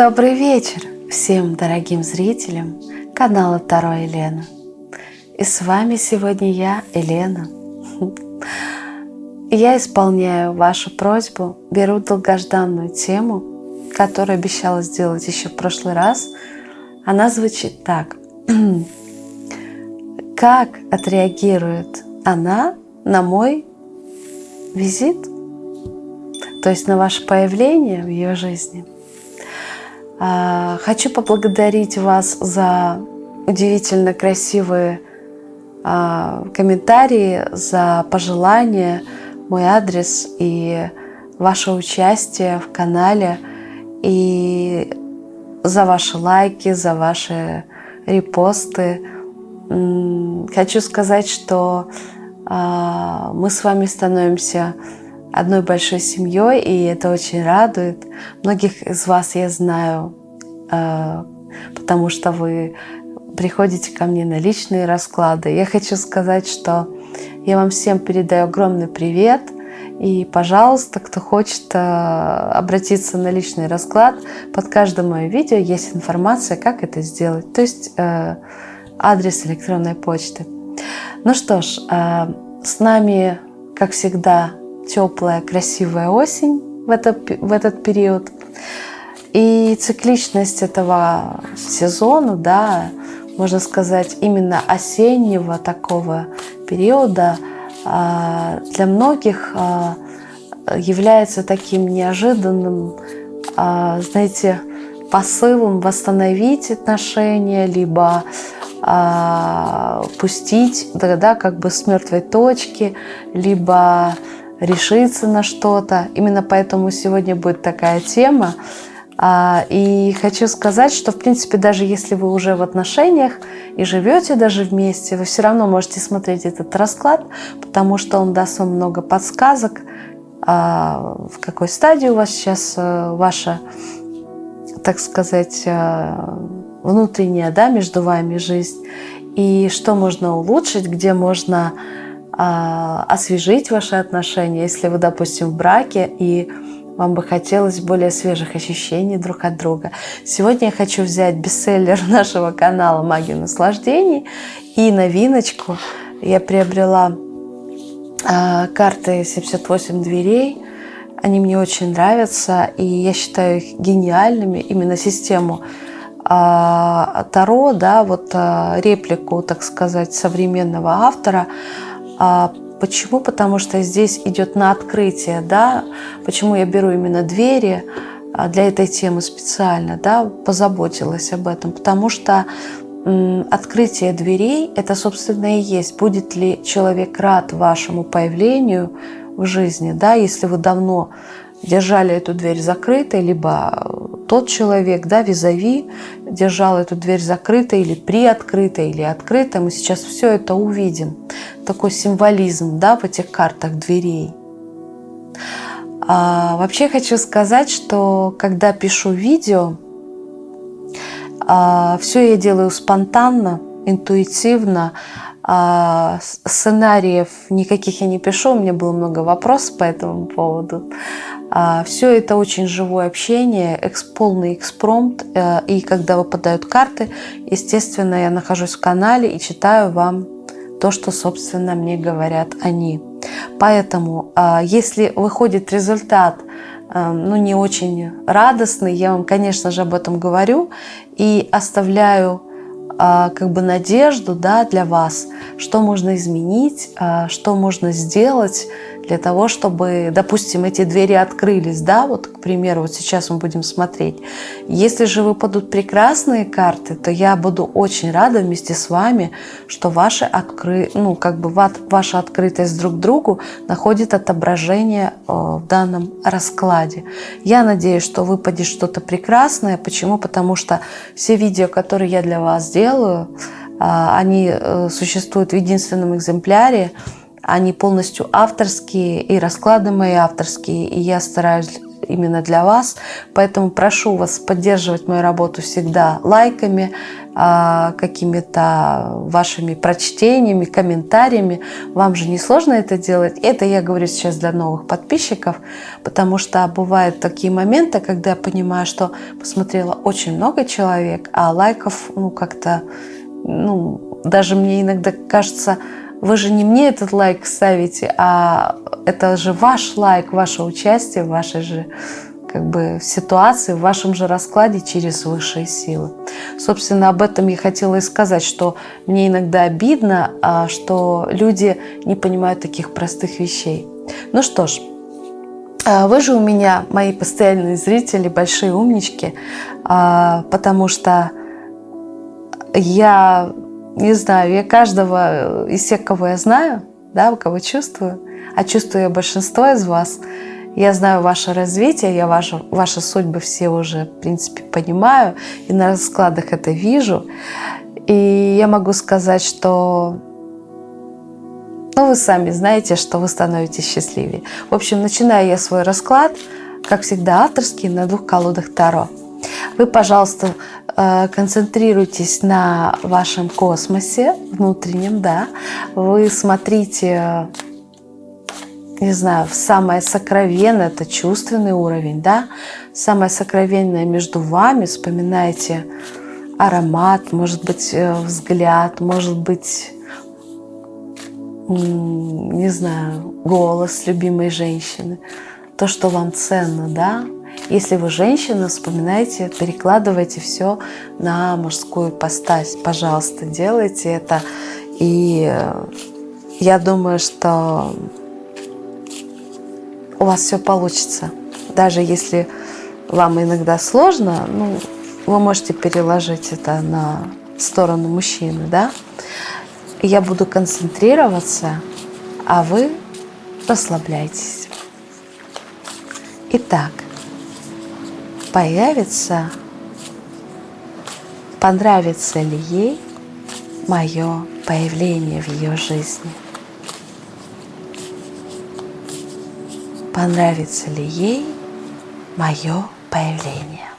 Добрый вечер всем дорогим зрителям канала Таро Елена. И с вами сегодня я, Елена. Я исполняю вашу просьбу, беру долгожданную тему, которую обещала сделать еще в прошлый раз. Она звучит так. Как отреагирует она на мой визит, то есть на ваше появление в ее жизни – хочу поблагодарить вас за удивительно красивые а, комментарии, за пожелания, мой адрес и ваше участие в канале, и за ваши лайки, за ваши репосты. Хочу сказать, что а, мы с вами становимся одной большой семьей, и это очень радует. Многих из вас я знаю, э, потому что вы приходите ко мне на личные расклады. Я хочу сказать, что я вам всем передаю огромный привет. И, пожалуйста, кто хочет э, обратиться на личный расклад, под каждым моим видео есть информация, как это сделать. То есть э, адрес электронной почты. Ну что ж, с нами, как всегда, теплая, красивая осень в, это, в этот период. И цикличность этого сезона, да, можно сказать, именно осеннего такого периода а, для многих а, является таким неожиданным, а, знаете, посылом восстановить отношения, либо пустить, да, да, как бы с мертвой точки, либо решиться на что-то. Именно поэтому сегодня будет такая тема. А, и хочу сказать, что, в принципе, даже если вы уже в отношениях и живете даже вместе, вы все равно можете смотреть этот расклад, потому что он даст вам много подсказок, а, в какой стадии у вас сейчас э, ваша, так сказать, э, внутренняя, да, между вами жизнь, и что можно улучшить, где можно освежить ваши отношения, если вы, допустим, в браке и вам бы хотелось более свежих ощущений друг от друга. Сегодня я хочу взять бестселлер нашего канала «Магия наслаждений» и новиночку. Я приобрела э, карты «78 дверей». Они мне очень нравятся, и я считаю их гениальными. Именно систему э, Таро, да, вот э, реплику, так сказать, современного автора – а почему? Потому что здесь идет на открытие, да. Почему я беру именно двери а, для этой темы специально, да, позаботилась об этом, потому что открытие дверей – это, собственно, и есть, будет ли человек рад вашему появлению в жизни, да, если вы давно держали эту дверь закрытой, либо тот человек, да, визави, держал эту дверь закрытой или приоткрытой, или открытой. Мы сейчас все это увидим. Такой символизм, да, в этих картах дверей. А, вообще хочу сказать, что когда пишу видео, а, все я делаю спонтанно, интуитивно, сценариев никаких я не пишу, у меня было много вопросов по этому поводу. А, Все это очень живое общение, полный экспромт. Э, и когда выпадают карты, естественно, я нахожусь в канале и читаю вам то, что, собственно, мне говорят они. Поэтому, а, если выходит результат, э, ну, не очень радостный, я вам, конечно же, об этом говорю и оставляю а, как бы надежду да, для вас, что можно изменить, что можно сделать для того, чтобы, допустим, эти двери открылись, да, вот, к примеру, вот сейчас мы будем смотреть. Если же выпадут прекрасные карты, то я буду очень рада вместе с вами, что ваши откры... ну, как бы ваша открытость друг другу находит отображение э, в данном раскладе. Я надеюсь, что выпадет что-то прекрасное. Почему? Потому что все видео, которые я для вас делаю, а, они э, существуют в единственном экземпляре, они полностью авторские, и расклады мои авторские, и я стараюсь именно для вас. Поэтому прошу вас поддерживать мою работу всегда лайками, а, какими-то вашими прочтениями, комментариями. Вам же не сложно это делать. Это я говорю сейчас для новых подписчиков, потому что бывают такие моменты, когда я понимаю, что посмотрела очень много человек, а лайков ну как-то, ну даже мне иногда кажется, вы же не мне этот лайк ставите, а это же ваш лайк, ваше участие в вашей же как бы ситуации, в вашем же раскладе через высшие силы. Собственно, об этом я хотела и сказать, что мне иногда обидно, а, что люди не понимают таких простых вещей. Ну что ж, а, вы же у меня, мои постоянные зрители, большие умнички, а, потому что я не знаю, я каждого из всех, кого я знаю, да, кого чувствую, а чувствую я большинство из вас, я знаю ваше развитие, я ваши, ваши судьбы все уже, в принципе, понимаю, и на раскладах это вижу. И я могу сказать, что ну, вы сами знаете, что вы становитесь счастливее. В общем, начинаю я свой расклад, как всегда, авторский, на двух колодах Таро. Вы, пожалуйста, э, концентрируйтесь на вашем космосе внутреннем, да. Вы смотрите, не знаю, самое сокровенное, это чувственный уровень, да. Самое сокровенное между вами, вспоминайте аромат, может быть, э, взгляд, может быть, не знаю, голос любимой женщины, то, что вам ценно, да, если вы женщина, вспоминайте, перекладывайте все на мужскую постась. Пожалуйста, делайте это. И э, я думаю, что у вас все получится. Даже если вам иногда сложно, ну, вы можете переложить это на сторону мужчины, да? Я буду концентрироваться, а вы расслабляйтесь. Итак, появится, понравится ли ей мое появление в ее жизни. Понравится ли ей мое появление.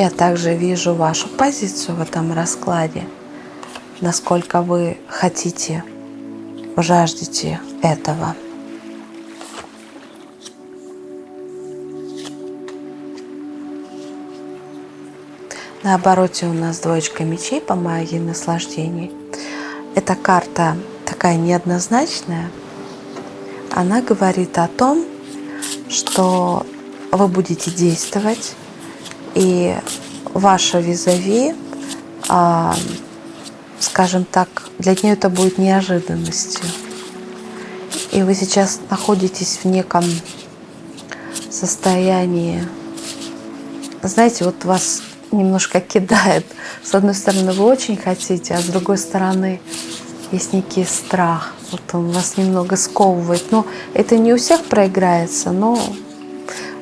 Я также вижу вашу позицию в этом раскладе, насколько вы хотите, жаждете этого. На обороте у нас двоечка мечей по магии наслаждений. Эта карта такая неоднозначная. Она говорит о том, что вы будете действовать, и ваша визави, а, скажем так, для нее это будет неожиданностью. И вы сейчас находитесь в неком состоянии, знаете, вот вас немножко кидает. С одной стороны, вы очень хотите, а с другой стороны, есть некий страх. Вот он вас немного сковывает. Но это не у всех проиграется, но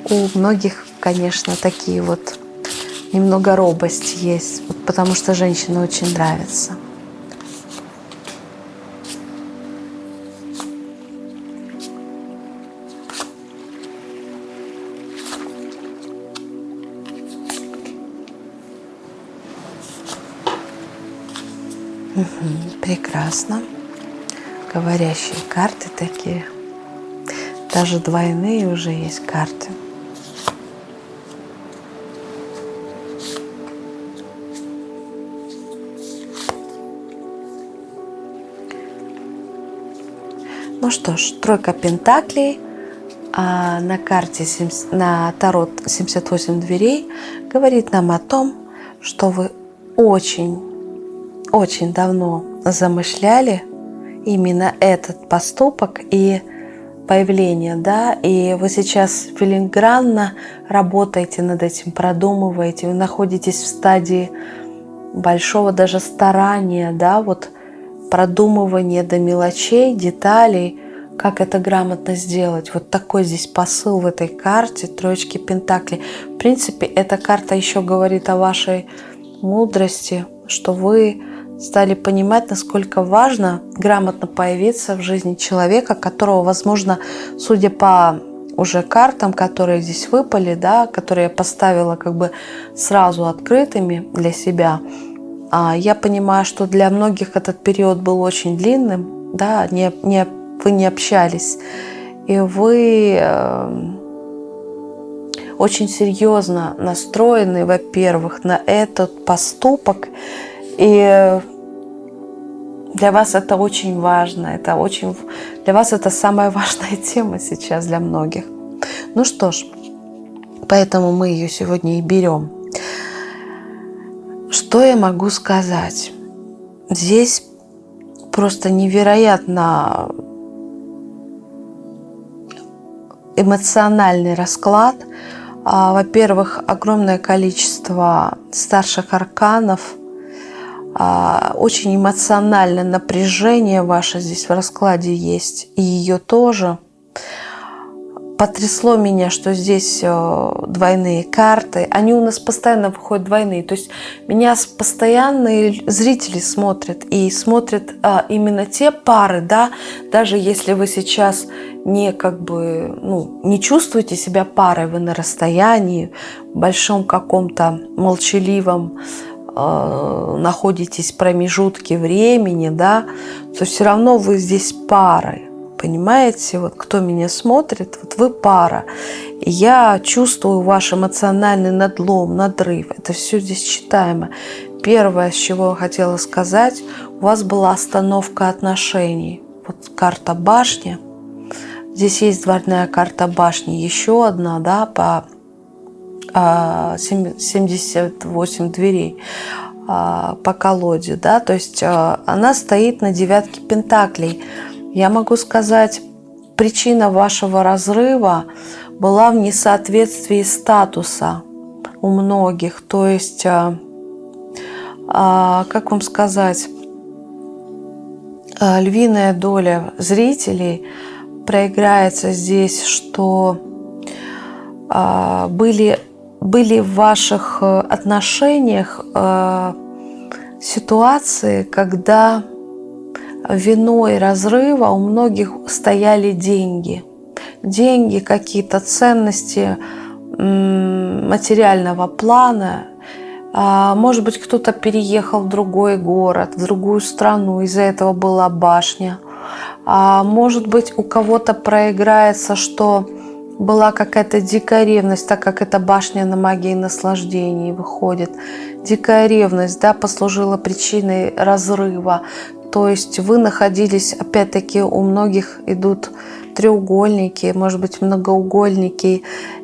у многих, конечно, такие вот немного робость есть, потому что женщина очень нравится. Прекрасно. Говорящие карты такие. Даже двойные уже есть карты. Ну что ж, тройка пентаклей, а на карте, 70, на Тарот 78 дверей говорит нам о том, что вы очень, очень давно замышляли именно этот поступок и появление, да, и вы сейчас филигранно работаете над этим, продумываете, вы находитесь в стадии большого даже старания, да, вот продумывание до мелочей, деталей, как это грамотно сделать. Вот такой здесь посыл в этой карте троечки Пентаклей. В принципе, эта карта еще говорит о вашей мудрости, что вы стали понимать, насколько важно грамотно появиться в жизни человека, которого, возможно, судя по уже картам, которые здесь выпали, да, которые я поставила как бы сразу открытыми для себя, я понимаю, что для многих этот период был очень длинным, да, не, не, вы не общались, и вы э, очень серьезно настроены, во-первых, на этот поступок, и для вас это очень важно, это очень, для вас это самая важная тема сейчас для многих. Ну что ж, поэтому мы ее сегодня и берем. Что я могу сказать? Здесь просто невероятно эмоциональный расклад. А, во-первых, огромное количество старших арканов – а, очень эмоциональное напряжение ваше здесь в раскладе есть, и ее тоже. Потрясло меня, что здесь э, двойные карты. Они у нас постоянно выходят двойные. То есть меня постоянные зрители смотрят. И смотрят а, именно те пары, да, даже если вы сейчас не как бы, ну, не чувствуете себя парой, вы на расстоянии, в большом каком-то молчаливом э, находитесь в промежутке времени, да, то все равно вы здесь парой. Понимаете, вот кто меня смотрит, вот вы пара. И я чувствую ваш эмоциональный надлом, надрыв. Это все здесь читаемо. Первое, с чего я хотела сказать, у вас была остановка отношений. Вот карта башни. Здесь есть двойная карта башни, еще одна, да, по 78 а, дверей а, по колоде, да, то есть а, она стоит на девятке пентаклей. Я могу сказать, причина вашего разрыва была в несоответствии статуса у многих, то есть, как вам сказать, львиная доля зрителей проиграется здесь, что были были в ваших э, отношениях э, ситуации, когда виной разрыва у многих стояли деньги. Деньги, какие-то ценности материального плана. А, может быть, кто-то переехал в другой город, в другую страну, из-за этого была башня. А, может быть, у кого-то проиграется, что была какая-то дикая ревность, так как это башня на магии наслаждений выходит. Дикая ревность да, послужила причиной разрыва. То есть вы находились, опять-таки, у многих идут треугольники, может быть, многоугольники.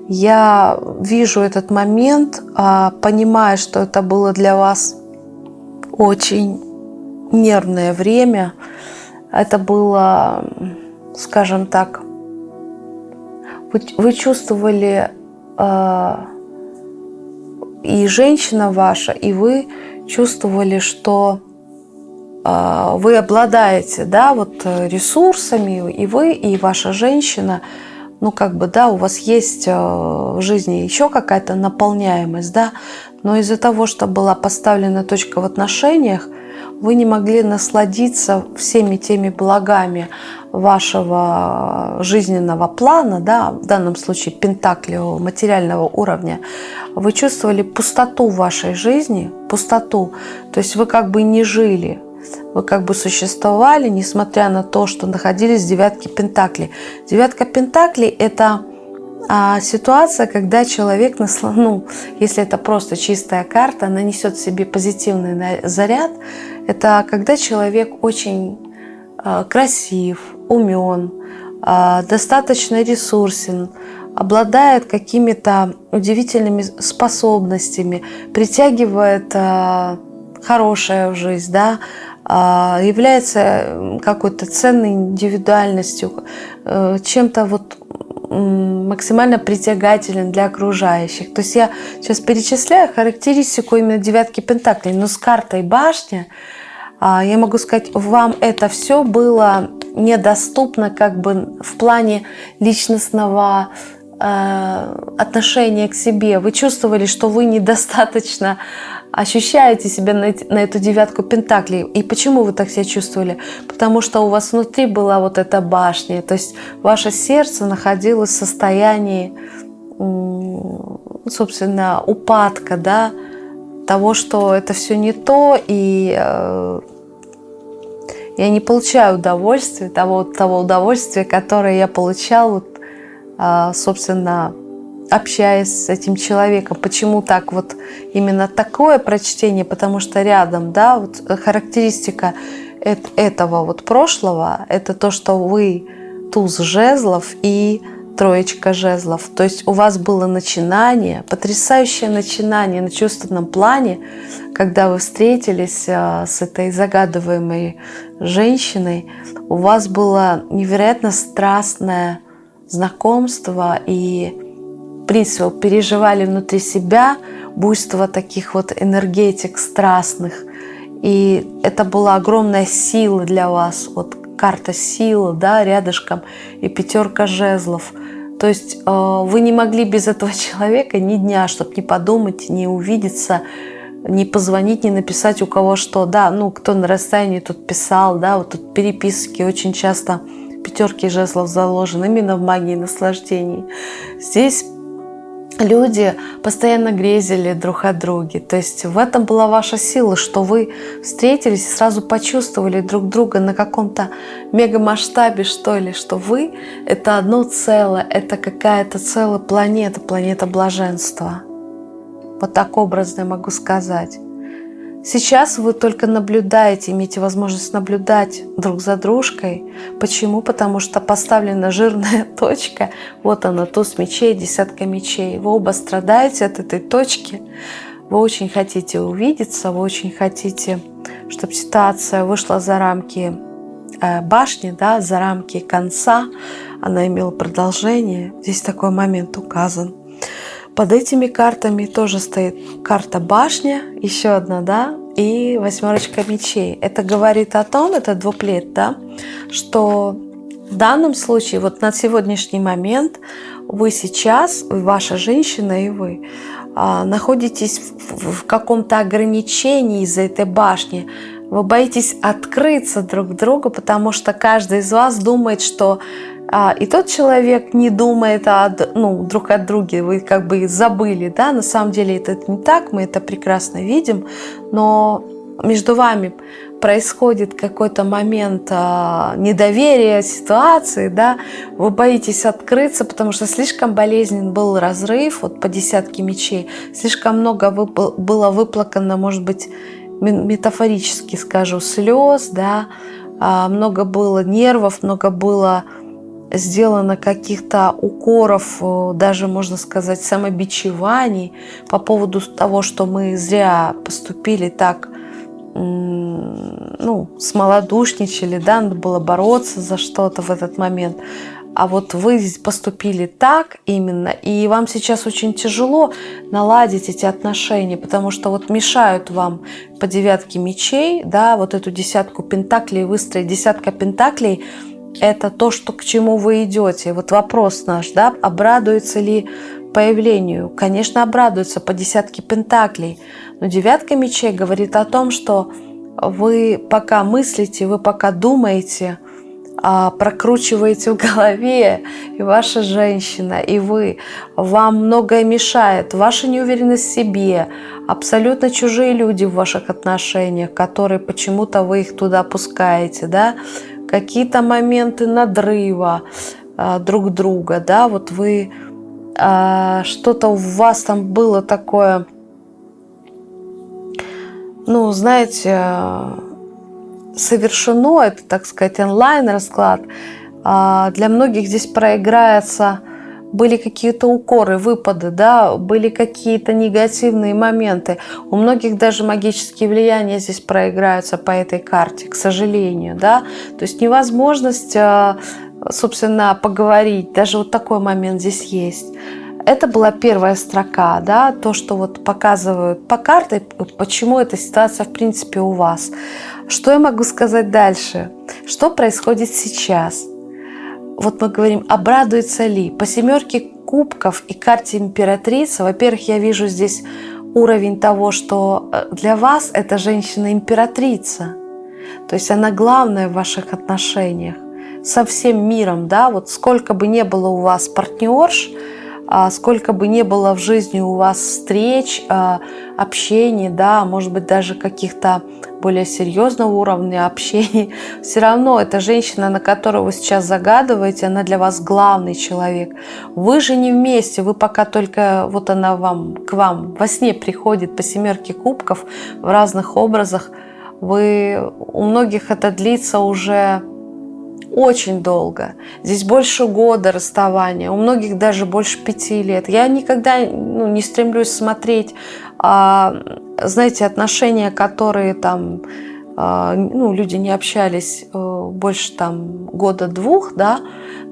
Я вижу этот момент, а, понимая, что это было для вас очень нервное время. Это было, скажем так, вы, чувствовали э, и женщина ваша, и вы чувствовали, что вы обладаете, да, вот э, ресурсами, и вы, и ваша женщина, ну, как бы, да, у вас есть э, в жизни еще какая-то наполняемость, да, но из-за того, что была поставлена точка в отношениях, вы не могли насладиться всеми теми благами вашего жизненного плана, да, в данном случае пентаклевого материального уровня, вы чувствовали пустоту в вашей жизни, пустоту, то есть вы как бы не жили, вы как бы существовали, несмотря на то, что находились в девятке пентаклей. Девятка пентаклей – это а, ситуация, когда человек, ну, если это просто чистая карта, нанесет себе позитивный заряд, это когда человек очень а, красив, умен, а, достаточно ресурсен, обладает какими-то удивительными способностями, притягивает а, хорошее в жизнь, да, является какой-то ценной индивидуальностью, э, чем-то вот максимально притягателен для окружающих. То есть я сейчас перечисляю характеристику именно девятки пентаклей, но с картой башня я могу сказать, вам это все было недоступно как бы в плане личностного э, отношения к себе. Вы чувствовали, что вы недостаточно ощущаете себя на, на эту девятку пентаклей. И почему вы так себя чувствовали? Потому что у вас внутри была вот эта башня. То есть ваше сердце находилось в состоянии, собственно, упадка, да, того, что это все не то, и э, я не получаю удовольствия, того, того удовольствия, которое я получал, вот, собственно, общаясь с этим человеком. Почему так вот именно такое прочтение? Потому что рядом, да, вот характеристика этого вот прошлого, это то, что вы туз жезлов и троечка жезлов. То есть у вас было начинание, потрясающее начинание на чувственном плане, когда вы встретились а, с этой загадываемой женщиной. У вас было невероятно страстное знакомство и в принципе, переживали внутри себя буйство таких вот энергетик страстных. И это была огромная сила для вас. Вот карта силы, да, рядышком, и пятерка жезлов. То есть э, вы не могли без этого человека ни дня, чтобы не подумать, не увидеться, не позвонить, не написать у кого что. Да, ну, кто на расстоянии тут писал, да, вот тут переписки очень часто пятерки жезлов заложены именно в магии наслаждений. Здесь люди постоянно грезили друг о друге. То есть в этом была ваша сила, что вы встретились и сразу почувствовали друг друга на каком-то мегамасштабе, что ли, что вы — это одно целое, это какая-то целая планета, планета блаженства. Вот так образно я могу сказать. Сейчас вы только наблюдаете, имеете возможность наблюдать друг за дружкой. Почему? Потому что поставлена жирная точка. Вот она, туз мечей, десятка мечей. Вы оба страдаете от этой точки. Вы очень хотите увидеться, вы очень хотите, чтобы ситуация вышла за рамки э, башни, да, за рамки конца. Она имела продолжение. Здесь такой момент указан. Под этими картами тоже стоит карта башня, еще одна, да, и восьмерочка мечей. Это говорит о том, это двуплет, да, что в данном случае, вот на сегодняшний момент, вы сейчас, ваша женщина и вы, а, находитесь в, каком-то ограничении из-за этой башни. Вы боитесь открыться друг другу, потому что каждый из вас думает, что и тот человек не думает о, ну, друг о друге, вы как бы забыли, да, на самом деле это не так, мы это прекрасно видим, но между вами происходит какой-то момент а, недоверия ситуации, да, вы боитесь открыться, потому что слишком болезнен был разрыв, вот по десятке мечей, слишком много вып было выплакано, может быть, метафорически скажу, слез, да, а, много было нервов, много было сделано каких-то укоров, э, даже, можно сказать, самобичеваний по поводу того, что мы зря поступили так, ну, смолодушничали, да, надо было бороться за что-то в этот момент. А вот вы поступили так именно, и вам сейчас очень тяжело наладить эти отношения, потому что вот мешают вам по девятке мечей, да, вот эту десятку пентаклей выстроить. Десятка пентаклей – это то, что, к чему вы идете. Вот вопрос наш, да, обрадуется ли появлению? Конечно, обрадуется по десятке пентаклей. Но девятка мечей говорит о том, что вы пока мыслите, вы пока думаете, а, прокручиваете в голове, и ваша женщина, и вы, вам многое мешает, ваша неуверенность в себе, абсолютно чужие люди в ваших отношениях, которые почему-то вы их туда пускаете, да, какие-то моменты надрыва а, друг друга, да, вот вы а, что-то у вас там было такое, ну, знаете, совершено, это, так сказать, онлайн-расклад, а, для многих здесь проиграется были какие-то укоры, выпады, да, были какие-то негативные моменты. У многих даже магические влияния здесь проиграются по этой карте, к сожалению, да. То есть невозможность, а, собственно, поговорить, даже вот такой момент здесь есть. Это была первая строка, да, то, что вот показывают по карте, почему эта ситуация в принципе у вас. Что я могу сказать дальше? Что происходит сейчас? Вот мы говорим, обрадуется ли? По семерке кубков и карте императрицы, во-первых, я вижу здесь уровень того, что э, для вас эта женщина-императрица. То есть она главная в ваших отношениях со всем миром, да, вот сколько бы не было у вас партнерш, сколько бы не было в жизни у вас встреч, а, общений, да, может быть, даже каких-то более серьезного уровня общений, все равно эта женщина, на которую вы сейчас загадываете, она для вас главный человек. Вы же не вместе, вы пока только, вот она вам, к вам во сне приходит по семерке кубков в разных образах, вы, у многих это длится уже очень долго. Здесь больше года расставания, у многих даже больше пяти лет. Я никогда ну, не стремлюсь смотреть, а, знаете, отношения, которые там, а, ну, люди не общались а, больше там года-двух, да,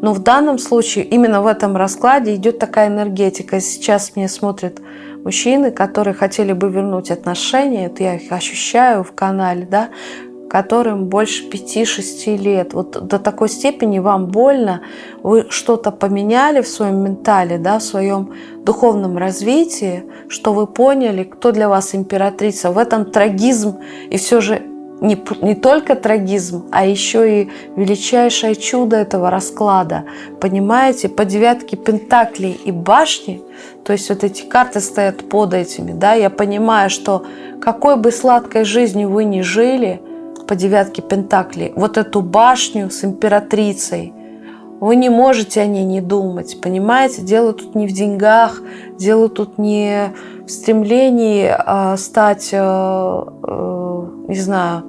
но в данном случае именно в этом раскладе идет такая энергетика. Сейчас мне смотрят мужчины, которые хотели бы вернуть отношения, это я их ощущаю в канале, да, которым больше 5-6 лет. Вот до такой степени вам больно, вы что-то поменяли в своем ментале, да, в своем духовном развитии, что вы поняли, кто для вас императрица. В этом трагизм и все же не, не только трагизм, а еще и величайшее чудо этого расклада. Понимаете, по девятке пентаклей и башни, то есть вот эти карты стоят под этими, да, я понимаю, что какой бы сладкой жизнью вы ни жили – по девятке Пентаклей, вот эту башню с императрицей, вы не можете о ней не думать, понимаете? Дело тут не в деньгах, дело тут не в стремлении а, стать, а, а, не знаю,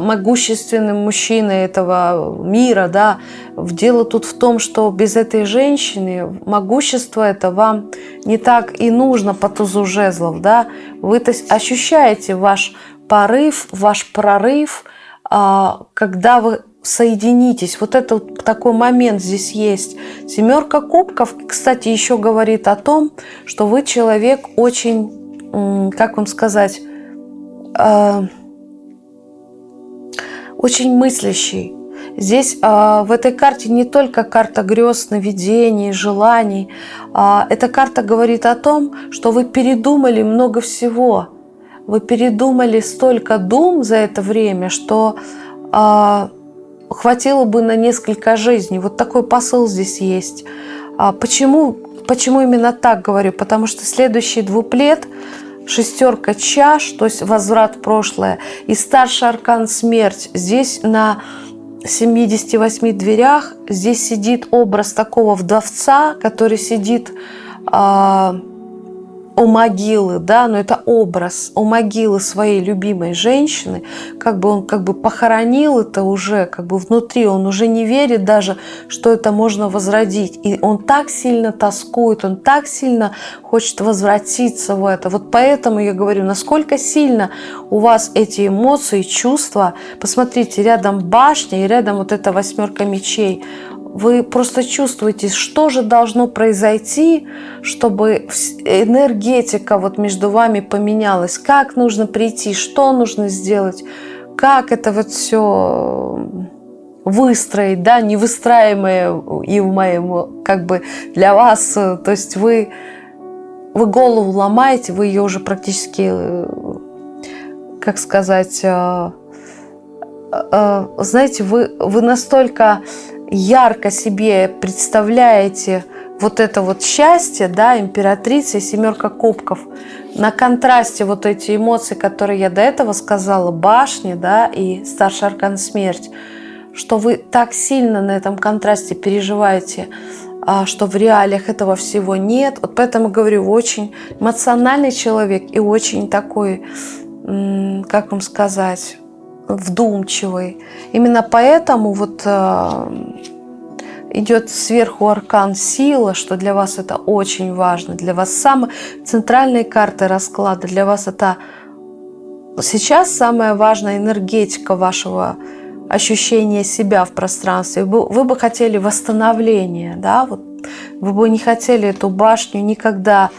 могущественным мужчиной этого мира, да. Дело тут в том, что без этой женщины могущество это вам не так и нужно по тузу жезлов, да. Вы то ощущаете ваш порыв, ваш прорыв, а, когда вы соединитесь. Вот это вот такой момент здесь есть. Семерка кубков, кстати, еще говорит о том, что вы человек очень, как вам сказать, а, очень мыслящий. Здесь э, в этой карте не только карта грез, сновидений, желаний. Эта карта говорит о том, что вы передумали много всего вы передумали столько дум за это время, что э, хватило бы на несколько жизней. Вот такой посыл здесь есть. А почему, почему именно так говорю? Потому что следующий двуплет шестерка чаш, то есть возврат в прошлое, и старший аркан смерть. Здесь на 78 дверях, здесь сидит образ такого вдовца, который сидит... Э, у могилы, да, но это образ у могилы своей любимой женщины, как бы он как бы похоронил это уже, как бы внутри, он уже не верит даже, что это можно возродить. И он так сильно тоскует, он так сильно хочет возвратиться в это. Вот поэтому я говорю, насколько сильно у вас эти эмоции, чувства. Посмотрите, рядом башня и рядом вот эта восьмерка мечей вы просто чувствуете, что же должно произойти, чтобы энергетика вот между вами поменялась, как нужно прийти, что нужно сделать, как это вот все выстроить, да, невыстраиваемое и в моем, как бы для вас, то есть вы, вы голову ломаете, вы ее уже практически, как сказать, э, э, знаете, вы, вы настолько ярко себе представляете вот это вот счастье, да, императрица и семерка кубков, на контрасте вот эти эмоции, которые я до этого сказала, башни, да, и старший аркан смерть, что вы так сильно на этом контрасте переживаете, а, что в реалиях этого всего нет. Вот поэтому говорю, очень эмоциональный человек и очень такой, как вам сказать, вдумчивый. Именно поэтому вот э, идет сверху аркан сила, что для вас это очень важно. Для вас самая центральная карта расклада, для вас это сейчас самая важная энергетика вашего ощущения себя в пространстве. Вы, вы бы хотели восстановления, да, вот Вы бы не хотели эту башню никогда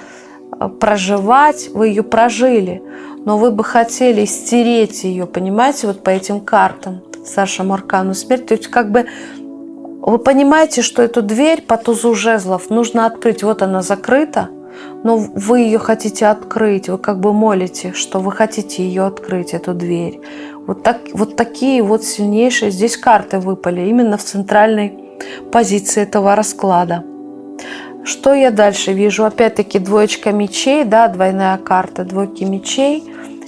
э, проживать, вы ее прожили, но вы бы хотели стереть ее, понимаете, вот по этим картам, старшему аркану смерти. То есть как бы вы понимаете, что эту дверь по тузу жезлов нужно открыть, вот она закрыта, но вы ее хотите открыть, вы как бы молите, что вы хотите ее открыть, эту дверь. Вот, так, вот такие вот сильнейшие здесь карты выпали именно в центральной позиции этого расклада. Что я дальше вижу? Опять-таки двоечка мечей, да, двойная карта двойки мечей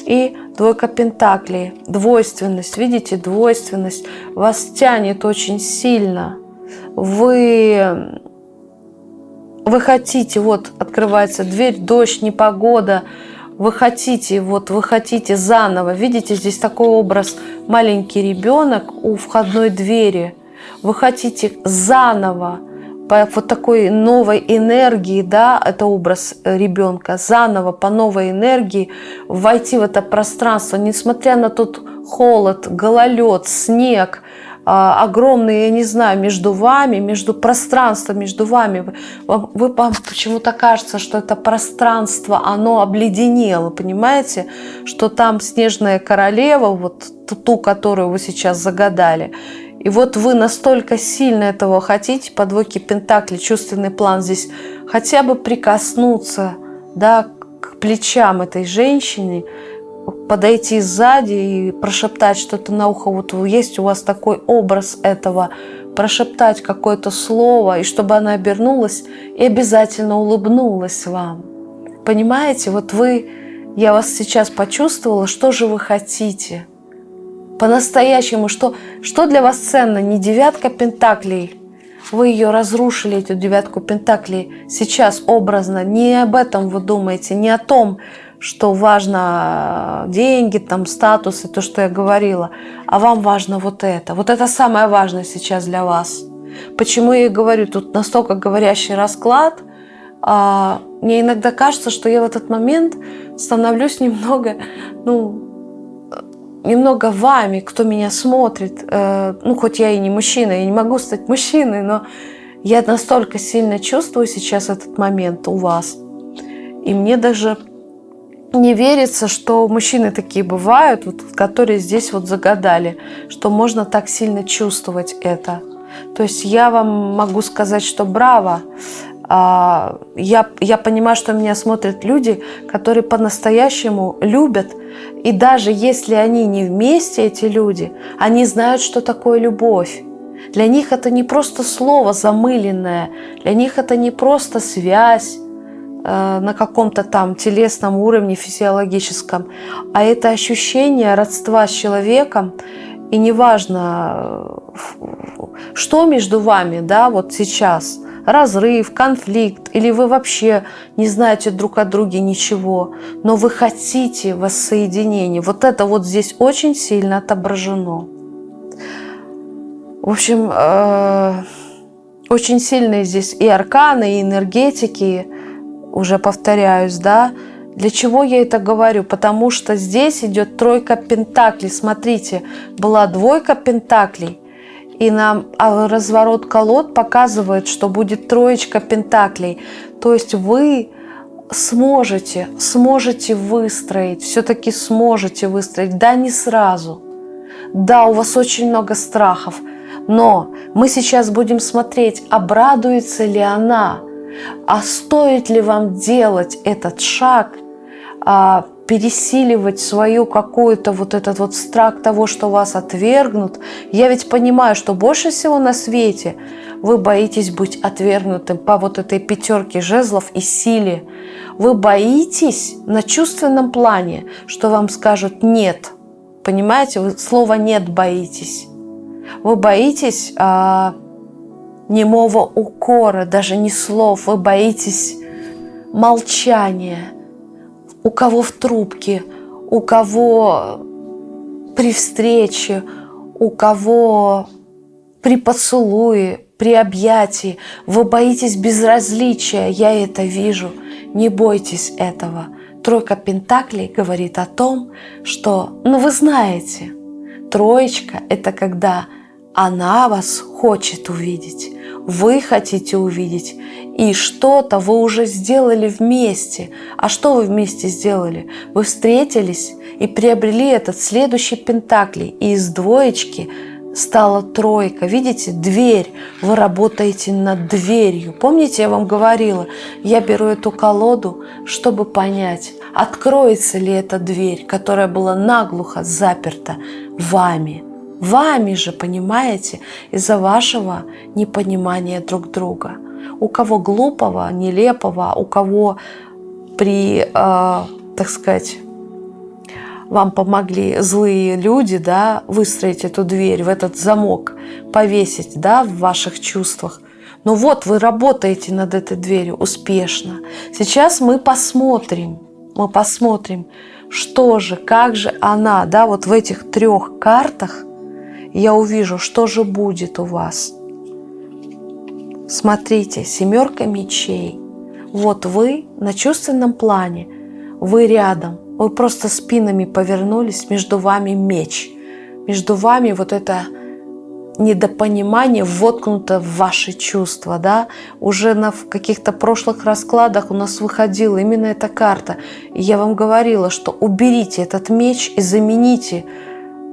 и двойка пентаклей. Двойственность, видите, двойственность вас тянет очень сильно. Вы, вы хотите, вот открывается дверь, дождь, непогода, вы хотите, вот вы хотите заново, видите, здесь такой образ, маленький ребенок у входной двери, вы хотите заново по вот такой новой энергии, да, это образ ребенка, заново по новой энергии войти в это пространство, несмотря на тот холод, гололед, снег, а, огромный, я не знаю, между вами, между пространством между вами. Вы, вы вам почему-то кажется, что это пространство, оно обледенело, понимаете? Что там снежная королева, вот ту, которую вы сейчас загадали, и вот вы настолько сильно этого хотите, по двойке Пентакли, чувственный план здесь, хотя бы прикоснуться да, к плечам этой женщины, подойти сзади и прошептать что-то на ухо. Вот есть у вас такой образ этого, прошептать какое-то слово, и чтобы она обернулась и обязательно улыбнулась вам. Понимаете, вот вы, я вас сейчас почувствовала, что же вы хотите – по-настоящему, что, что для вас ценно, не девятка пентаклей, вы ее разрушили, эту девятку пентаклей, сейчас образно, не об этом вы думаете, не о том, что важно э, деньги, там, статус и то, что я говорила, а вам важно вот это. Вот это самое важное сейчас для вас. Почему я говорю, тут настолько говорящий расклад, а, мне иногда кажется, что я в этот момент становлюсь немного, ну, немного вами, кто меня смотрит. Э, ну, хоть я и не мужчина, я не могу стать мужчиной, но я настолько сильно чувствую сейчас этот момент у вас. И мне даже не верится, что мужчины такие бывают, вот, которые здесь вот загадали, что можно так сильно чувствовать это. То есть я вам могу сказать, что браво. А, я, я понимаю, что меня смотрят люди, которые по-настоящему любят. И даже если они не вместе, эти люди, они знают, что такое любовь. Для них это не просто слово замыленное, для них это не просто связь э, на каком-то там телесном уровне, физиологическом, а это ощущение родства с человеком, и неважно, э, что между вами, да, вот сейчас – разрыв, конфликт, или вы вообще не знаете друг о друге ничего, но вы хотите воссоединения. Вот это вот здесь очень сильно отображено. В общем, э, очень сильные здесь и арканы, и энергетики, уже повторяюсь, да, для чего я это говорю? Потому что здесь идет тройка пентаклей. Смотрите, была двойка пентаклей, и нам а разворот колод показывает, что будет троечка пентаклей. То есть вы сможете, сможете выстроить, все-таки сможете выстроить. Да, не сразу. Да, у вас очень много страхов. Но мы сейчас будем смотреть, обрадуется ли она, а стоит ли вам делать этот шаг, а, пересиливать свою какую-то вот этот вот страх того, что вас отвергнут. Я ведь понимаю, что больше всего на свете вы боитесь быть отвергнутым по вот этой пятерке жезлов и силе. Вы боитесь на чувственном плане, что вам скажут «нет». Понимаете, вы слова «нет» боитесь. Вы боитесь а, немого укора, даже не слов. Вы боитесь молчания у кого в трубке, у кого при встрече, у кого при поцелуе, при объятии. Вы боитесь безразличия, я это вижу. Не бойтесь этого. Тройка Пентаклей говорит о том, что, ну вы знаете, троечка – это когда она вас хочет увидеть. Вы хотите увидеть, и что-то вы уже сделали вместе. А что вы вместе сделали? Вы встретились и приобрели этот следующий пентаклей, и из двоечки стала тройка. Видите, дверь. Вы работаете над дверью. Помните, я вам говорила, я беру эту колоду, чтобы понять, откроется ли эта дверь, которая была наглухо заперта вами. Вами же, понимаете, из-за вашего непонимания друг друга. У кого глупого, нелепого, у кого при, э, так сказать, вам помогли злые люди, да, выстроить эту дверь, в этот замок, повесить, да, в ваших чувствах. Но вот вы работаете над этой дверью успешно. Сейчас мы посмотрим, мы посмотрим, что же, как же она, да, вот в этих трех картах я увижу, что же будет у вас. Смотрите, семерка мечей. Вот вы на чувственном плане, вы рядом, вы просто спинами повернулись, между вами меч. Между вами вот это недопонимание воткнуто в ваши чувства, да, уже на каких-то прошлых раскладах у нас выходила именно эта карта, и я вам говорила, что уберите этот меч и замените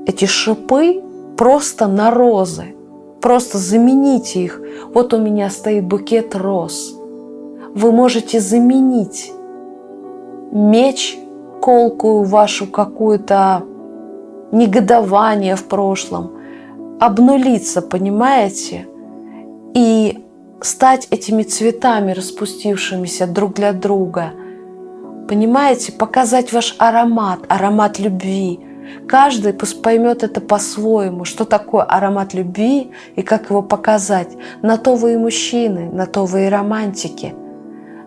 эти шипы просто на розы, просто замените их. Вот у меня стоит букет роз. Вы можете заменить меч колкую вашу какую-то негодование в прошлом, обнулиться, понимаете? И стать этими цветами, распустившимися друг для друга. Понимаете? Показать ваш аромат, аромат любви. Каждый поймет это по-своему, что такое аромат любви и как его показать. На то вы и мужчины, на то вы и романтики.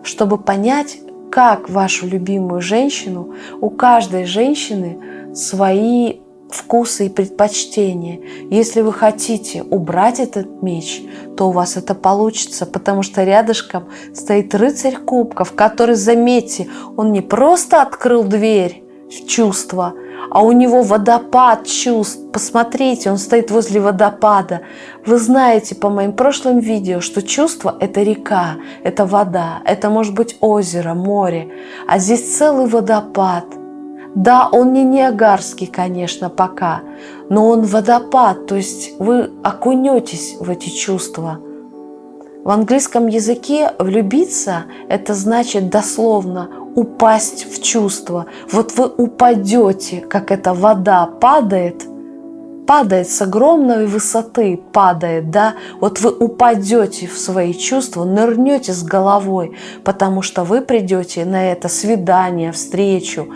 Чтобы понять, как вашу любимую женщину, у каждой женщины свои вкусы и предпочтения. Если вы хотите убрать этот меч, то у вас это получится, потому что рядышком стоит рыцарь кубков, который, заметьте, он не просто открыл дверь в чувство, а у него водопад чувств. Посмотрите, он стоит возле водопада. Вы знаете по моим прошлым видео, что чувство – это река, это вода, это может быть озеро, море. А здесь целый водопад. Да, он не Ниагарский, конечно, пока, но он водопад, то есть вы окунетесь в эти чувства. В английском языке влюбиться – это значит дословно упасть в чувство. Вот вы упадете, как эта вода падает, падает с огромной высоты, падает, да, вот вы упадете в свои чувства, нырнете с головой, потому что вы придете на это свидание, встречу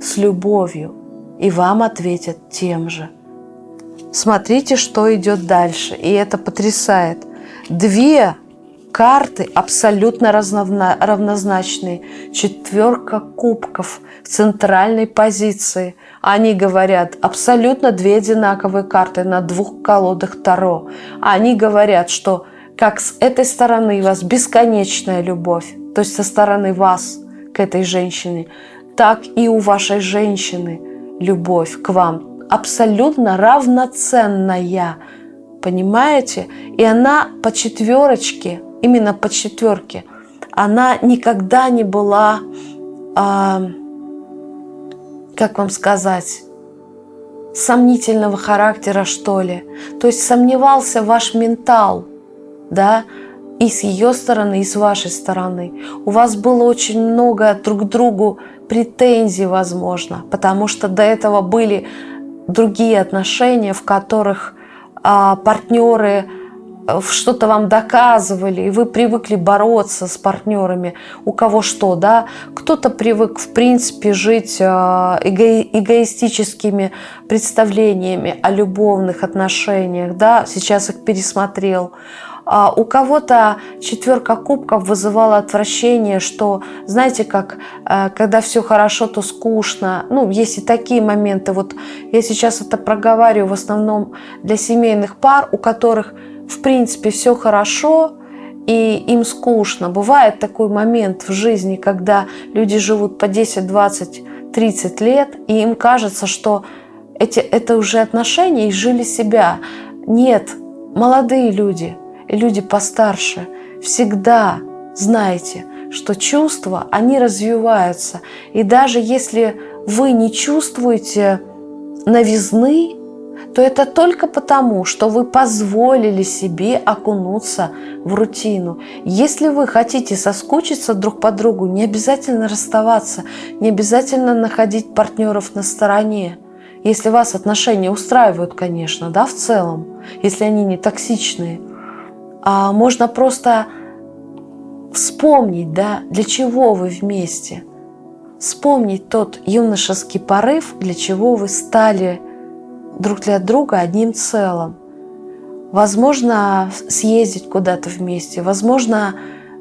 с любовью, и вам ответят тем же. Смотрите, что идет дальше, и это потрясает. Две карты абсолютно равнозначные. Четверка кубков в центральной позиции. Они говорят абсолютно две одинаковые карты на двух колодах Таро. Они говорят, что как с этой стороны у вас бесконечная любовь, то есть со стороны вас к этой женщине, так и у вашей женщины любовь к вам абсолютно равноценная. Понимаете? И она по четверочке именно по четверке, она никогда не была, а, как вам сказать, сомнительного характера, что ли. То есть сомневался ваш ментал, да, и с ее стороны, и с вашей стороны. У вас было очень много друг к другу претензий, возможно, потому что до этого были другие отношения, в которых а, партнеры что-то вам доказывали, и вы привыкли бороться с партнерами, у кого что, да. Кто-то привык, в принципе, жить э, эго эгоистическими представлениями о любовных отношениях, да, сейчас их пересмотрел. А у кого-то четверка кубков вызывала отвращение, что, знаете, как, э, когда все хорошо, то скучно. Ну, есть и такие моменты. Вот я сейчас это проговариваю в основном для семейных пар, у которых в принципе все хорошо, и им скучно. Бывает такой момент в жизни, когда люди живут по 10, 20, 30 лет, и им кажется, что эти, это уже отношения и жили себя. Нет, молодые люди, люди постарше, всегда знайте, что чувства, они развиваются. И даже если вы не чувствуете новизны, то это только потому, что вы позволили себе окунуться в рутину. Если вы хотите соскучиться друг по другу, не обязательно расставаться, не обязательно находить партнеров на стороне. Если вас отношения устраивают, конечно, да, в целом, если они не токсичные, а можно просто вспомнить, да, для чего вы вместе. Вспомнить тот юношеский порыв, для чего вы стали друг для друга одним целым. Возможно, съездить куда-то вместе, возможно,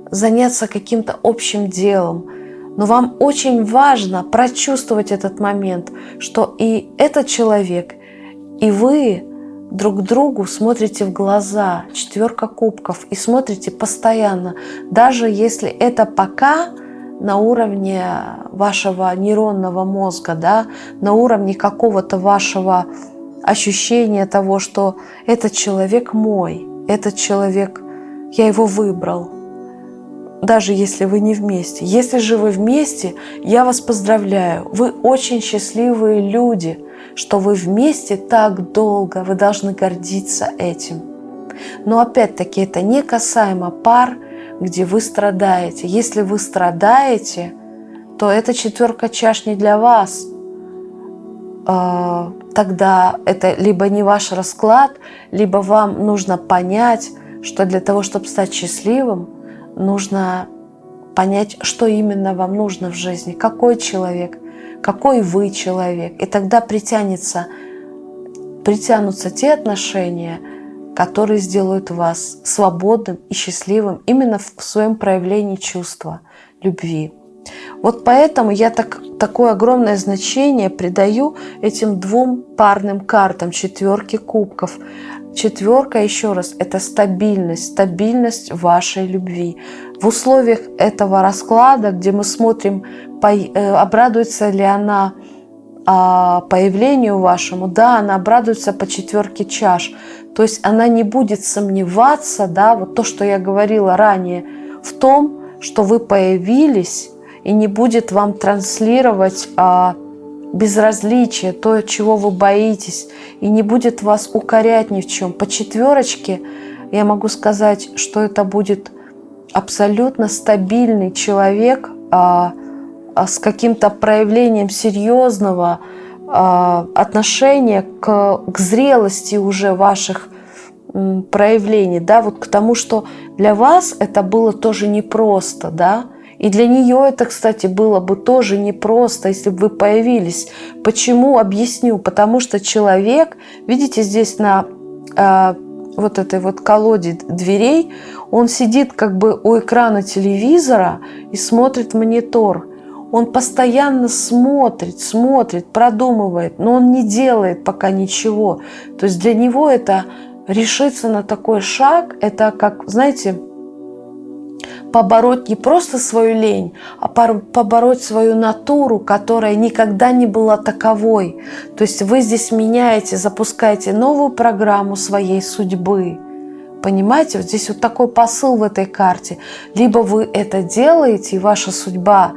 заняться каким-то общим делом. Но вам очень важно прочувствовать этот момент, что и этот человек, и вы друг другу смотрите в глаза, четверка кубков, и смотрите постоянно, даже если это пока на уровне вашего нейронного мозга, да, на уровне какого-то вашего ощущения того, что этот человек мой, этот человек, я его выбрал, даже если вы не вместе. Если же вы вместе, я вас поздравляю, вы очень счастливые люди, что вы вместе так долго, вы должны гордиться этим. Но опять-таки это не касаемо пар, где вы страдаете. Если вы страдаете, то эта четверка чаш не для вас – а, тогда это либо не ваш расклад, либо вам нужно понять, что для того, чтобы стать счастливым, нужно понять, что именно вам нужно в жизни, какой человек, какой вы человек. И тогда притянется, притянутся те отношения, которые сделают вас свободным и счастливым именно в своем проявлении чувства любви. Вот поэтому я так, такое огромное значение придаю этим двум парным картам четверки кубков. Четверка, еще раз, это стабильность, стабильность вашей любви. В условиях этого расклада, где мы смотрим, э, обрадуется ли она а, появлению вашему, да, она обрадуется по четверке чаш. То есть она не будет сомневаться, да, вот то, что я говорила ранее, в том, что вы появились и не будет вам транслировать а, безразличие, то, чего вы боитесь, и не будет вас укорять ни в чем. По четверочке я могу сказать, что это будет абсолютно стабильный человек а, а, с каким-то проявлением серьезного а, отношения к, к зрелости уже ваших проявлений, да, вот к тому, что для вас это было тоже непросто, да, и для нее это, кстати, было бы тоже непросто, если бы вы появились. Почему? Объясню. Потому что человек, видите, здесь на э, вот этой вот колоде дверей, он сидит как бы у экрана телевизора и смотрит монитор. Он постоянно смотрит, смотрит, продумывает, но он не делает пока ничего. То есть для него это решиться на такой шаг, это как, знаете, побороть не просто свою лень, а побороть свою натуру, которая никогда не была таковой. То есть вы здесь меняете, запускаете новую программу своей судьбы. Понимаете, вот здесь вот такой посыл в этой карте. Либо вы это делаете, и ваша судьба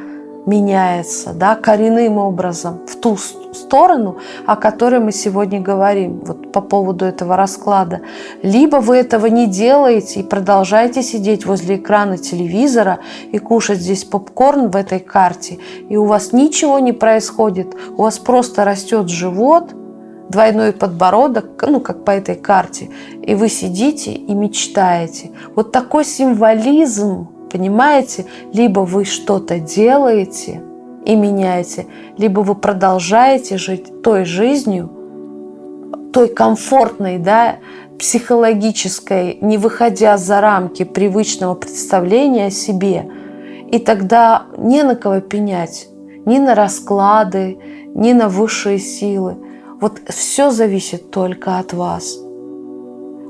меняется да, коренным образом в ту сторону, о которой мы сегодня говорим, вот по поводу этого расклада. Либо вы этого не делаете и продолжаете сидеть возле экрана телевизора и кушать здесь попкорн в этой карте, и у вас ничего не происходит, у вас просто растет живот, двойной подбородок, ну, как по этой карте, и вы сидите и мечтаете. Вот такой символизм Понимаете? Либо вы что-то делаете и меняете, либо вы продолжаете жить той жизнью, той комфортной, да, психологической, не выходя за рамки привычного представления о себе. И тогда не на кого пенять, ни на расклады, ни на высшие силы. Вот все зависит только от вас.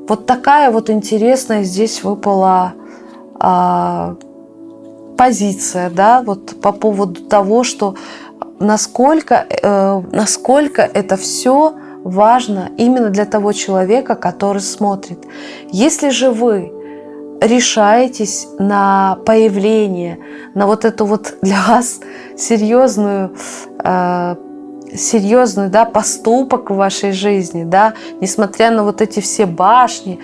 Вот такая вот интересная здесь выпала позиция, да, вот по поводу того, что насколько, э, насколько это все важно именно для того человека, который смотрит. Если же вы решаетесь на появление, на вот эту вот для вас серьезную э, серьезный да, поступок в вашей жизни, да, несмотря на вот эти все башни,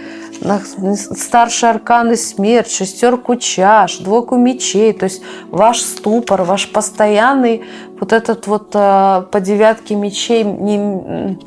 старшие арканы смерть, шестерку чаш, двойку мечей, то есть ваш ступор, ваш постоянный вот этот вот э, по девятке мечей не,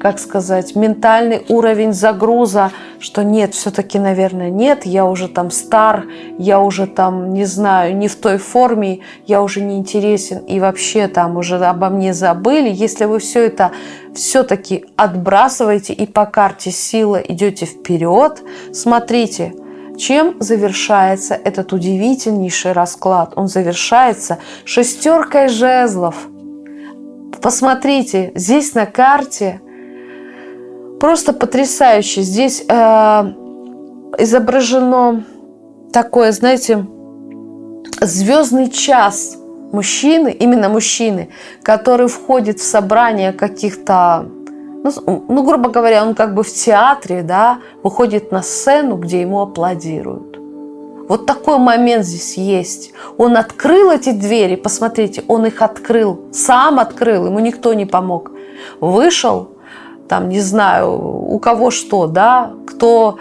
как сказать, ментальный уровень загруза, что нет, все-таки, наверное, нет, я уже там стар, я уже там, не знаю, не в той форме, я уже не интересен и вообще там уже обо мне забыли. Если вы все это все-таки отбрасываете и по карте сила идете вперед, смотрите, чем завершается этот удивительнейший расклад? Он завершается шестеркой жезлов. Посмотрите, здесь на карте Просто потрясающе. Здесь э, изображено такое, знаете, звездный час мужчины, именно мужчины, который входит в собрание каких-то, ну, ну, грубо говоря, он как бы в театре, да, выходит на сцену, где ему аплодируют. Вот такой момент здесь есть. Он открыл эти двери, посмотрите, он их открыл, сам открыл, ему никто не помог. Вышел, там, не знаю, у кого что, да, кто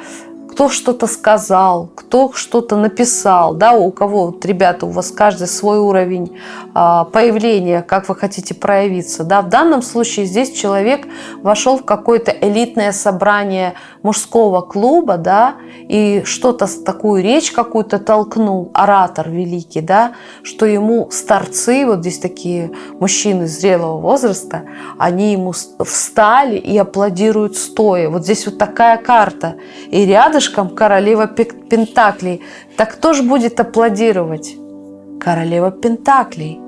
кто что-то сказал, кто что-то написал, да, у кого, вот, ребята, у вас каждый свой уровень а, появления, как вы хотите проявиться, да, в данном случае здесь человек вошел в какое-то элитное собрание мужского клуба, да, и что-то, такую речь какую-то толкнул, оратор великий, да, что ему старцы, вот здесь такие мужчины зрелого возраста, они ему встали и аплодируют стоя, вот здесь вот такая карта, и рядышком рядышком королева Пентаклей. Так кто же будет аплодировать? Королева Пентаклей.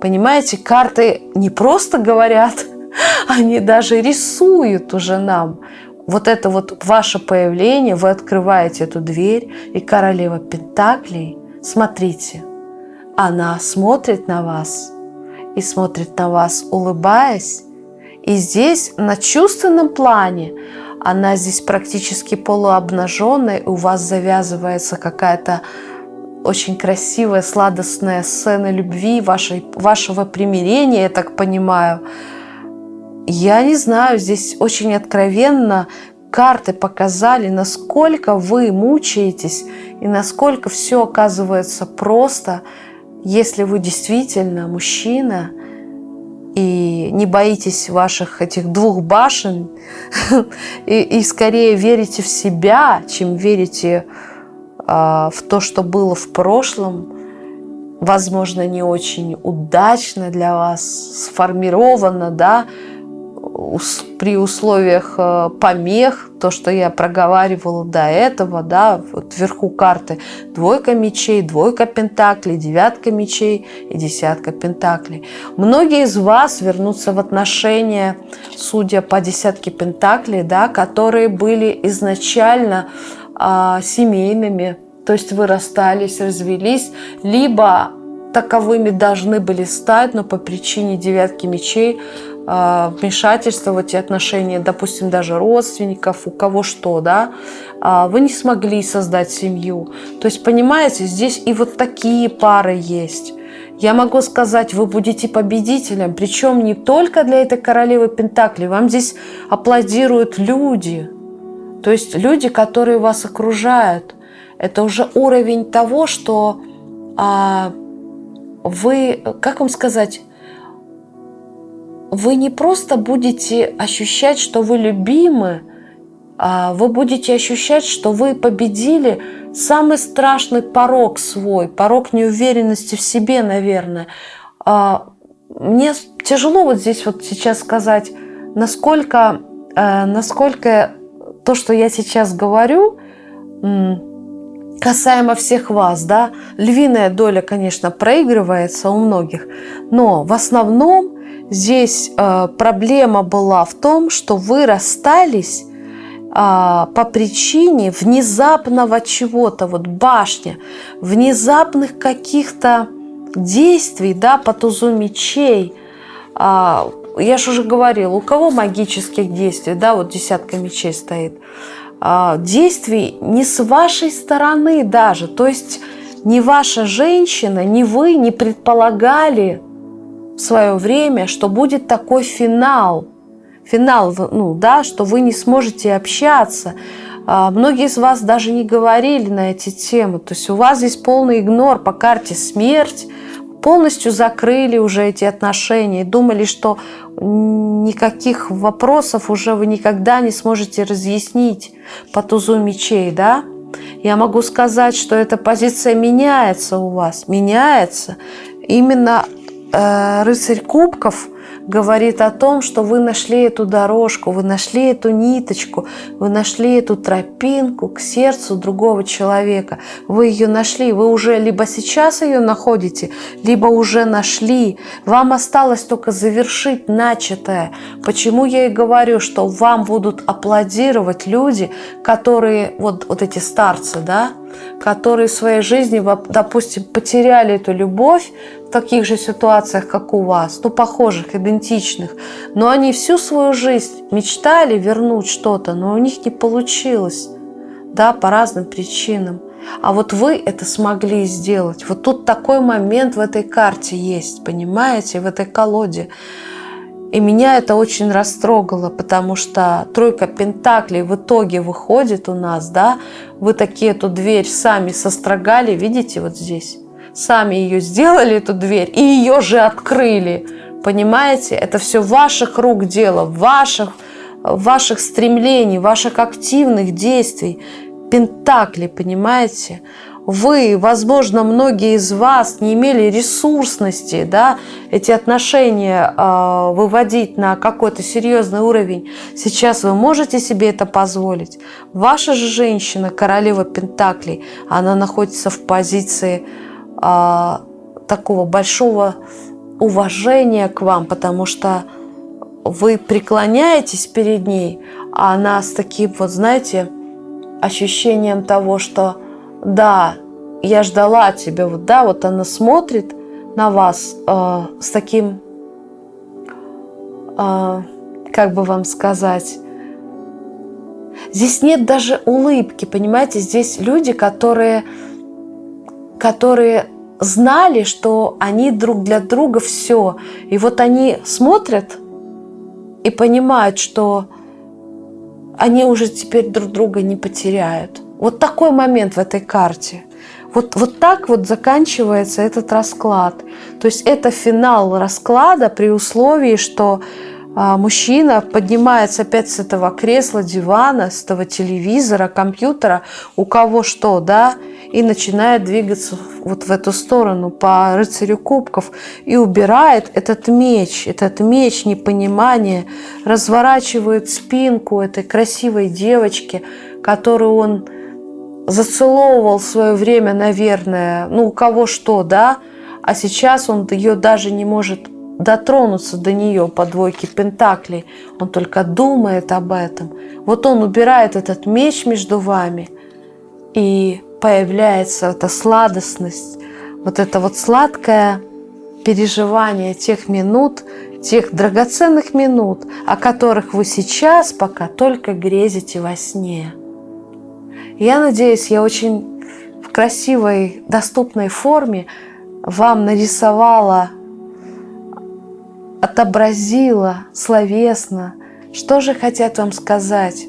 Понимаете, карты не просто говорят, они даже рисуют уже нам. Вот это вот ваше появление, вы открываете эту дверь, и королева Пентаклей, смотрите, она смотрит на вас и смотрит на вас, улыбаясь. И здесь на чувственном плане она здесь практически полуобнаженная, у вас завязывается какая-то очень красивая, сладостная сцена любви, вашей, вашего примирения, я так понимаю. Я не знаю, здесь очень откровенно карты показали, насколько вы мучаетесь и насколько все оказывается просто, если вы действительно мужчина – и не боитесь ваших этих двух башен, и, и скорее верите в себя, чем верите э, в то, что было в прошлом, возможно, не очень удачно для вас сформировано, да, при условиях э, помех, то, что я проговаривала до этого, да, вот вверху карты двойка мечей, двойка пентаклей, девятка мечей и десятка пентаклей. Многие из вас вернутся в отношения, судя по десятке пентаклей, да, которые были изначально а, семейными, то есть вы расстались, развелись, либо таковыми должны были стать, но по причине девятки мечей вмешательства в эти отношения, допустим, даже родственников, у кого что, да, а, вы не смогли создать семью. То есть, понимаете, здесь и вот такие пары есть. Я могу сказать, вы будете победителем, причем не только для этой королевы Пентакли, вам здесь аплодируют люди, то есть люди, которые вас окружают. Это уже уровень того, что а, вы, как вам сказать, вы не просто будете ощущать, что вы любимы, а вы будете ощущать, что вы победили самый страшный порог свой, порог неуверенности в себе, наверное. А, мне тяжело вот здесь вот сейчас сказать, насколько, э, насколько то, что я сейчас говорю, касаемо всех вас, да, львиная доля, конечно, проигрывается у многих, но в основном Здесь э, проблема была в том, что вы расстались э, по причине внезапного чего-то, вот башня, внезапных каких-то действий, да, по тузу мечей, э, я же уже говорила, у кого магических действий, да, вот десятка мечей стоит, а, действий не с вашей стороны даже, то есть ни ваша женщина, ни вы не предполагали в свое время, что будет такой финал, финал, ну да, что вы не сможете общаться, а, многие из вас даже не говорили на эти темы. То есть у вас здесь полный игнор по карте смерть. Полностью закрыли уже эти отношения думали, что никаких вопросов уже вы никогда не сможете разъяснить по тузу мечей, да? Я могу сказать, что эта позиция меняется у вас, меняется. Именно э, рыцарь кубков – говорит о том, что вы нашли эту дорожку, вы нашли эту ниточку, вы нашли эту тропинку к сердцу другого человека. Вы ее нашли, вы уже либо сейчас ее находите, либо уже нашли. Вам осталось только завершить начатое. Почему я и говорю, что вам будут аплодировать люди, которые, вот, вот эти старцы, да, которые в своей жизни, допустим, потеряли эту любовь в таких же ситуациях, как у вас, ну, похожих, идентичных, но они всю свою жизнь мечтали вернуть что-то, но у них не получилось, да, по разным причинам. А вот вы это смогли сделать. Вот тут такой момент в этой карте есть, понимаете, в этой колоде. И меня это очень растрогало, потому что тройка пентаклей в итоге выходит у нас, да, вы такие эту дверь сами сострогали, видите, вот здесь, сами ее сделали, эту дверь, и ее же открыли, понимаете, это все ваших рук дело, ваших, ваших стремлений, ваших активных действий, пентакли, понимаете, вы, возможно, многие из вас не имели ресурсности, да, эти отношения э, выводить на какой-то серьезный уровень. Сейчас вы можете себе это позволить. Ваша же женщина, королева Пентаклей, она находится в позиции э, такого большого уважения к вам, потому что вы преклоняетесь перед ней, а она с таким вот, знаете, ощущением того, что да, я ждала тебя, вот, да, вот она смотрит на вас э, с таким, э, как бы вам сказать, здесь нет даже улыбки, понимаете, здесь люди, которые, которые знали, что они друг для друга все, и вот они смотрят и понимают, что они уже теперь друг друга не потеряют. Вот такой момент в этой карте. Вот, вот так вот заканчивается этот расклад. То есть это финал расклада при условии, что а, мужчина поднимается опять с этого кресла, дивана, с этого телевизора, компьютера, у кого что, да, и начинает двигаться вот в эту сторону по рыцарю кубков и убирает этот меч, этот меч непонимания, разворачивает спинку этой красивой девочки, которую он зацеловывал в свое время, наверное, ну, у кого что, да, а сейчас он ее даже не может дотронуться до нее по двойке пентаклей. Он только думает об этом. Вот он убирает этот меч между вами, и появляется эта сладостность, вот это вот сладкое переживание тех минут, тех драгоценных минут, о которых вы сейчас пока только грезите во сне. Я надеюсь, я очень в красивой, доступной форме вам нарисовала, отобразила словесно, что же хотят вам сказать.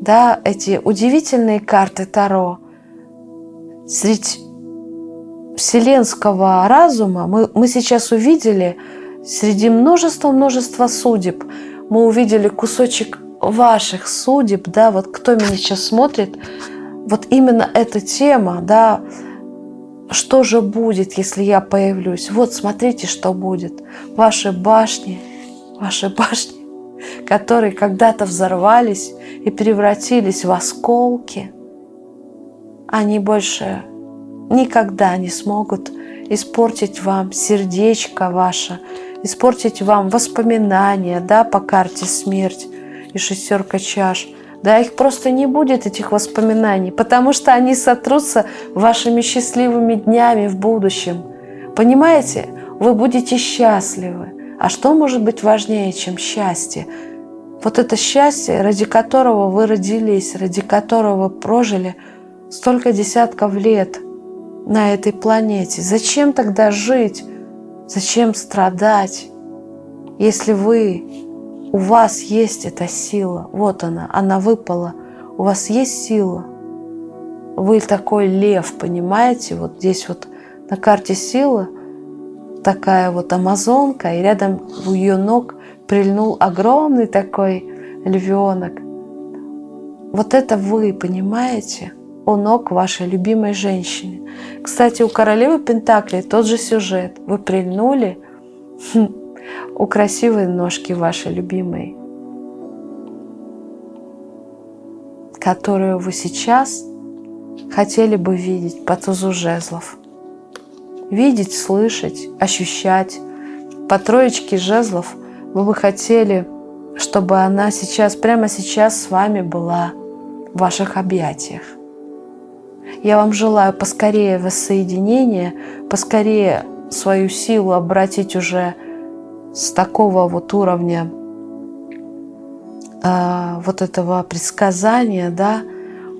Да, эти удивительные карты Таро. Среди вселенского разума мы, мы сейчас увидели среди множества-множества судеб, мы увидели кусочек ваших судеб, да, вот кто меня сейчас смотрит, вот именно эта тема, да, что же будет, если я появлюсь? Вот смотрите, что будет. Ваши башни, ваши башни, которые когда-то взорвались и превратились в осколки, они больше никогда не смогут испортить вам сердечко ваше, испортить вам воспоминания да, по карте смерть, и шестерка чаш. Да, их просто не будет, этих воспоминаний, потому что они сотрутся вашими счастливыми днями в будущем. Понимаете? Вы будете счастливы. А что может быть важнее, чем счастье? Вот это счастье, ради которого вы родились, ради которого прожили столько десятков лет на этой планете. Зачем тогда жить? Зачем страдать? Если вы, у вас есть эта сила, вот она, она выпала, у вас есть сила. Вы такой лев, понимаете? Вот здесь вот на карте сила такая вот амазонка, и рядом у ее ног прильнул огромный такой львенок. Вот это вы, понимаете? У ног вашей любимой женщины. Кстати, у королевы Пентаклей тот же сюжет. Вы прильнули хм, у красивой ножки вашей любимой, которую вы сейчас хотели бы видеть по тузу жезлов. Видеть, слышать, ощущать. По троечке жезлов вы бы хотели, чтобы она сейчас, прямо сейчас с вами была в ваших объятиях. Я вам желаю поскорее воссоединения, поскорее свою силу обратить уже с такого вот уровня э, вот этого предсказания, да,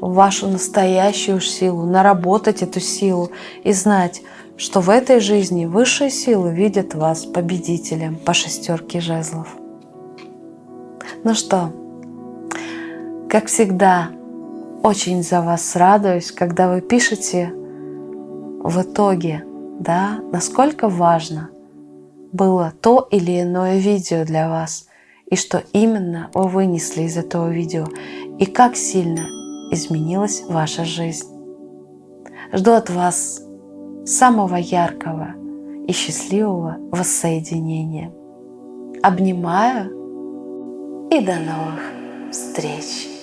вашу настоящую силу, наработать эту силу и знать, что в этой жизни высшие силы видят вас победителем по шестерке жезлов. Ну что, как всегда, очень за вас радуюсь, когда вы пишете в итоге, да, насколько важно было то или иное видео для вас, и что именно вы вынесли из этого видео, и как сильно изменилась ваша жизнь. Жду от вас самого яркого и счастливого воссоединения. Обнимаю и до новых встреч!